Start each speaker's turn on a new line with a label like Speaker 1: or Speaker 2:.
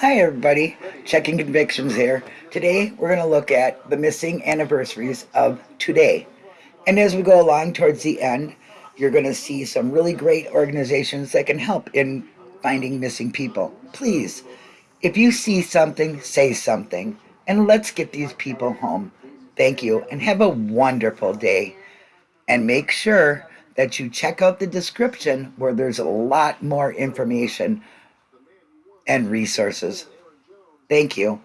Speaker 1: Hi, everybody. Checking Convictions here. Today, we're going to look at the missing anniversaries of today. And as we go along towards the end, you're going to see some really great organizations that can help in finding missing people. Please, if you see something, say something, and let's get these people home. Thank you, and have a wonderful day. And make sure that you check out the description where there's a lot more information and resources. Thank you.